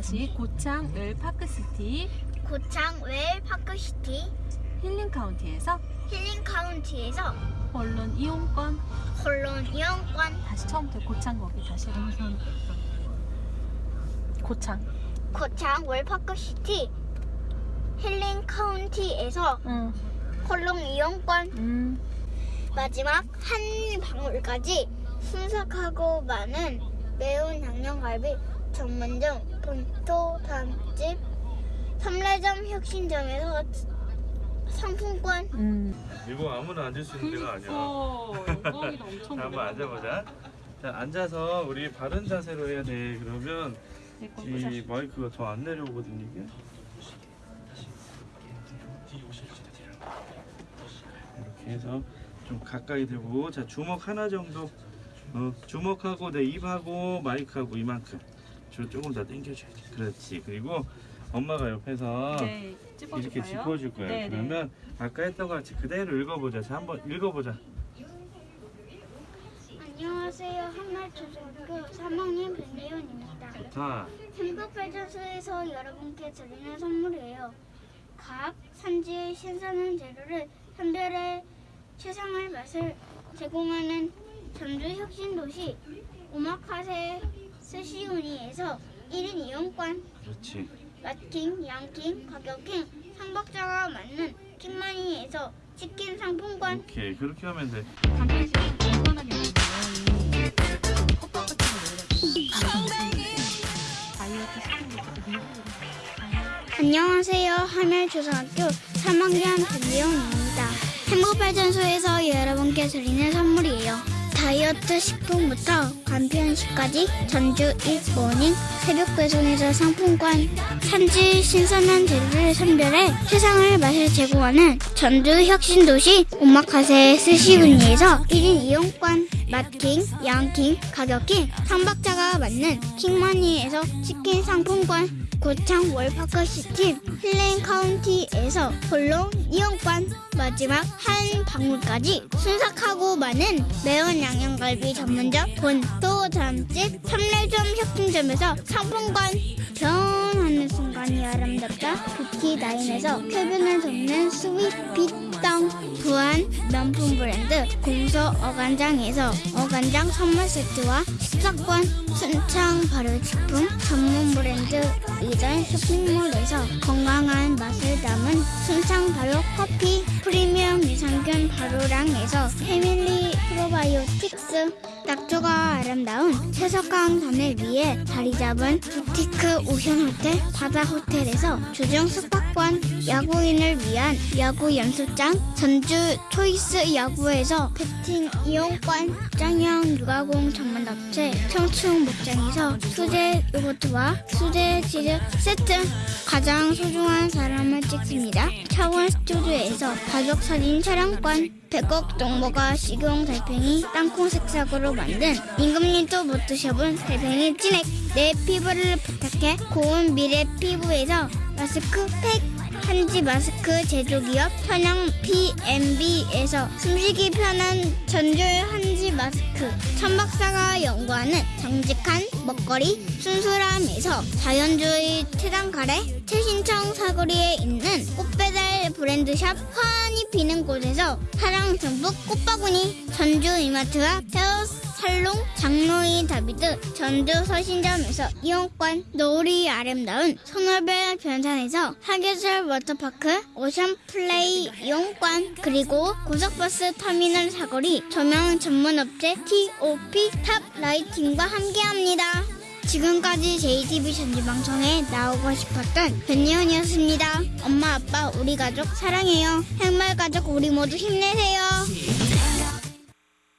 다시 고창 을 파크시티 고창 웰 파크시티 힐링 카운티에서 힐링 카운티에서 언론 이용권 홀론 이용권 다시 처음부터 고창 거기 다시 고창 고창 웰 파크시티 힐링 카운티에서 응. 홀론 이용권 음. 마지막 한 방울까지 순삭하고 많은 매운 양념갈비 전문점 본토 다음집 삼례점 혁신점에서 상품권 음. 이거 아무나 앉을 수 있는 데가 아니야. 영광이다 엄청 자, 한번 앉아보자. 자, 앉아서 우리 바른 자세로 해야 돼. 그러면 이 마이크가 더 안 내려오거든 이게. 이렇게 해서 좀 가까이 대고 자 주먹 하나 정도 어, 주먹하고 내 입하고 마이크하고 이만큼 저 조금 더 당겨줘야지 그렇지. 그리고 엄마가 옆에서 네, 이렇게 짚어줄 거야 네, 네. 그러면 아까 했던 것 같이 그대로 읽어보자 자 한번 읽어보자. 안녕하세요. 한말초등학교 3학년 변예원입니다. 자 행복발전소에서 여러분께 드리는 선물이에요. 각 산지의 신선한 재료를 선별해 최상의 맛을 제공하는 전주 혁신도시 오마카세 스시우니에서 1인 이용권 그렇지 맛킹, 양킹, 가격킹, 상박자가 맞는 킹마니에서 치킨 상품권 오케이 그렇게 하면 돼 안녕하세요. 하멜초등학교 3학년 변지영입니다. 행복발전소에서 여러분께 드리는 선물이에요. 다이어트 식품부터 간편식까지 전주 일모닝 새벽 배송에서 상품권 산지 신선한 재료를 선별해 세상을 맛을 제공하는 전주 혁신도시 오마카세 스시우니에서 1인 이용권 맛킹, 양킹, 가격킹, 상박자가 맞는 킹마니에서 치킨 상품권 고창 웰파크시티 힐링 카운티에서 홀로 이용권 마지막 한 방울까지 순삭하고 많은 매운 양념갈비 전문점 본토 잠집 삼례점 혁신점에서 상품권 변하는 순간이 아름답다. 뷰티나인에서 쾌변을 돕는 스윗 빛땅 부안 명품 브랜드 공소 어간장에서 어간장 선물 세트와 식사권 순창 발효식품 전문 브랜드 쇼핑몰에서 건강한 맛을 담은 순창 발효 커피 프리미엄 유산균 발효량에서 패밀리 프로바이오틱스. 낙조가 아름다운 채석강 산 위에 자리 잡은 부티크 오션 호텔 바다 호텔에서 주중 숙박권. 야구인을 위한 야구 연습장 전주 초이스 야구에서 배팅 이용권. 산양유 가공 전문업체 청춘 목장에서 수제 요거트와 수제 치즈 세트 가장 소중한 사람을 찍습니다. 차원 스튜디오에서 가족 사진 촬영권 백억 동모가 식용 달팽이 땅콩 색상으로 만든 임금님도 못 드셔본 달팽이 찐액. 내 피부를 부탁해 고운 미래 피부에서 마스크팩 한지 마스크 제조기업 천양 PMB에서 숨쉬기 편한 전줄 한지 마스크. 천박사가 연구하는 정직한 먹거리 순수람에서 자연주의 태단가래 최신청 사거리에 있는 꽃배달 브랜드샵 화환이 피는 곳에서 사랑 전북 꽃바구니 전주 이마트와 헤어 살롱 장로이 다비드 전주 서신점에서 이용권 노을이 아름다운 소노벨 변산에서 사계절 워터파크 오션 플레이 이용권 그리고 고속버스 터미널 사거리 조명 전문업체 TOP 탑 라이팅과 함께합니다. 지금까지 JTB 전지방송에 나오고 싶었던 변예원이었습니다. 엄마 아빠 우리 가족 사랑해요. 행말 가족 우리 모두 힘내세요.